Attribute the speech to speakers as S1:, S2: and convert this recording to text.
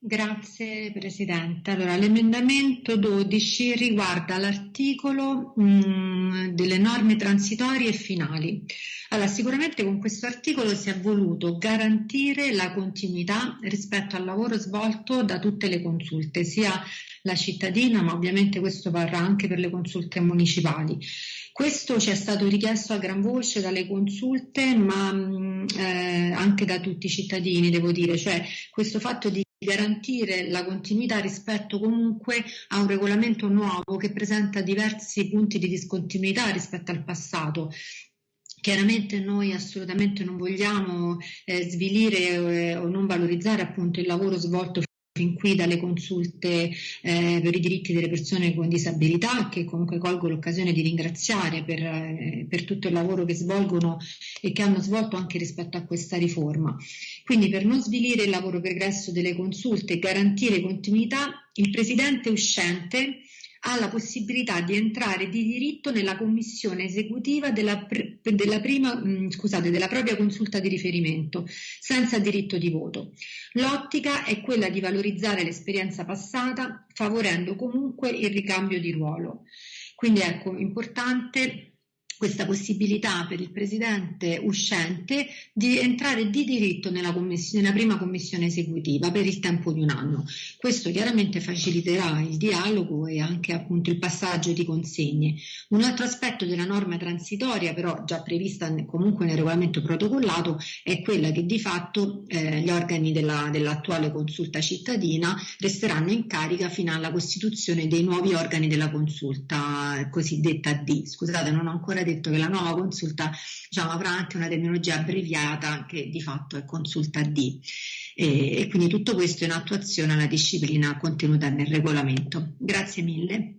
S1: Grazie Presidente. Allora, l'emendamento 12 riguarda l'articolo mm, delle norme transitorie e finali. Allora, sicuramente con questo articolo si è voluto garantire la continuità rispetto al lavoro svolto da tutte le consulte, sia la cittadina, ma ovviamente questo varrà anche per le consulte municipali. Questo ci è stato richiesto a gran voce dalle consulte, ma mh, eh, anche da tutti i cittadini, devo dire, cioè questo fatto di garantire la continuità rispetto comunque a un regolamento nuovo che presenta diversi punti di discontinuità rispetto al passato. Chiaramente noi assolutamente non vogliamo eh, svilire eh, o non valorizzare appunto il lavoro svolto fin qui dalle consulte eh, per i diritti delle persone con disabilità, che comunque colgo l'occasione di ringraziare per, eh, per, tutto il lavoro che svolgono e che hanno svolto anche rispetto a questa riforma. Quindi per non svilire il lavoro pregresso delle consulte e garantire continuità, il Presidente uscente ha la possibilità di entrare di diritto nella commissione esecutiva della, della, prima, mh, scusate, della propria consulta di riferimento, senza diritto di voto. L'ottica è quella di valorizzare l'esperienza passata, favorendo comunque il ricambio di ruolo. Quindi ecco, importante questa possibilità per il presidente uscente di entrare di diritto nella, nella, prima commissione esecutiva per il tempo di un anno. Questo chiaramente faciliterà il dialogo e anche appunto il passaggio di consegne. Un altro aspetto della norma transitoria, però già prevista comunque nel regolamento protocollato, è quella che di fatto eh, gli organi della, dell'attuale consulta cittadina resteranno in carica fino alla costituzione dei nuovi organi della consulta cosiddetta D. Scusate, non ho ancora detto che la nuova consulta diciamo, avrà anche una terminologia abbreviata che di fatto è consulta D e, e quindi tutto questo in attuazione alla disciplina contenuta nel regolamento. Grazie mille.